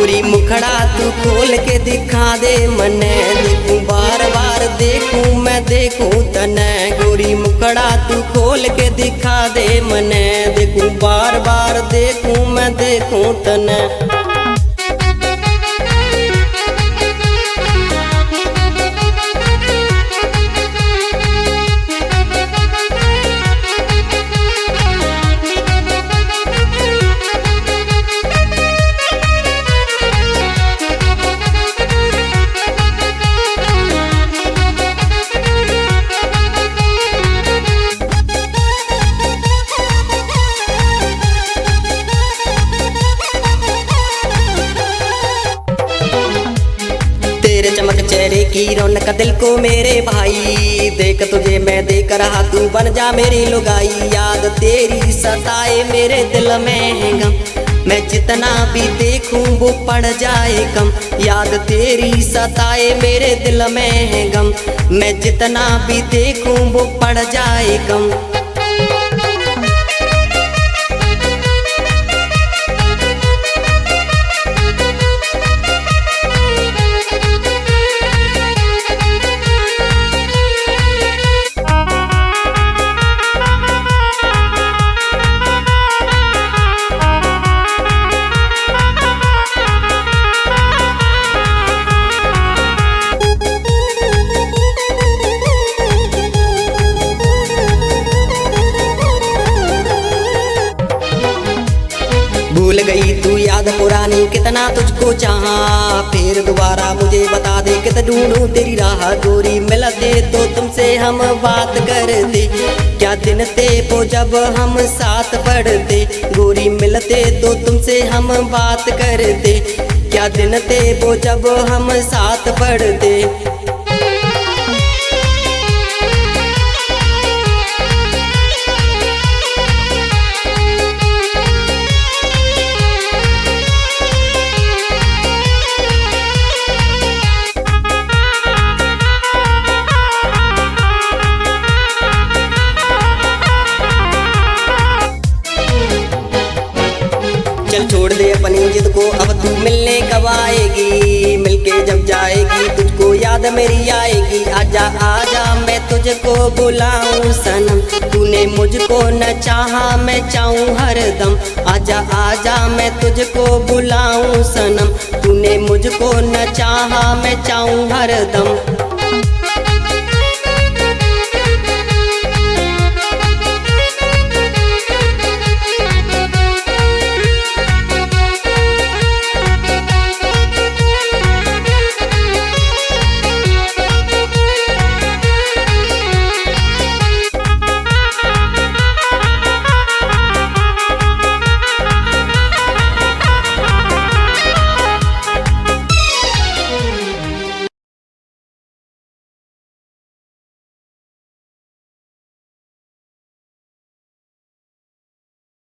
गोरी मुखड़ा तू खोल के दिखा दे, मने देखू बार बार देखूँ, मैं देखूँ तने। गोरी मुखड़ा तू खोल के दिखा दे, मने देखूँ बार बार देखूँ, मैं देखूँ तने। तेरे चमक चेहरे की रौनक दिल को मेरे भाई। देख तुझे मैं देख रहा तू बन जा मेरी लुगाई। याद तेरी सताए मेरे दिल में गम। मैं जितना भी देखूँ वो पड़ जाए कम। याद तेरी सताए मेरे दिल में है गम। मैं जितना भी देखूँ वो पड़ जाए कम। गई। तू याद पुरानी, कितना तुझको चाहा। फिर दोबारा मुझे बता दे, कित ढूंढूं तेरी राह? गोरी मिल दे तो तुमसे हम बात कर दे क्या दिन थे वो जब हम साथ पढ़ते? गोरी मिलते तो तुमसे हम बात कर दे क्या दिन थे वो जब हम साथ पढ़ते? चल छोड़ दे अपनी जिद को, अब तू मिलने कब आएगी? मिलके जब जाएगी, तुझको याद मेरी आएगी। आजा आजा, मैं तुझको बुलाऊं सनम। तूने मुझको न चाहा, मैं चाहूँ हरदम आजा आजा, मैं तुझको बुलाऊं सनम। तूने मुझको न चाहा, मैं चाहूँ हरदम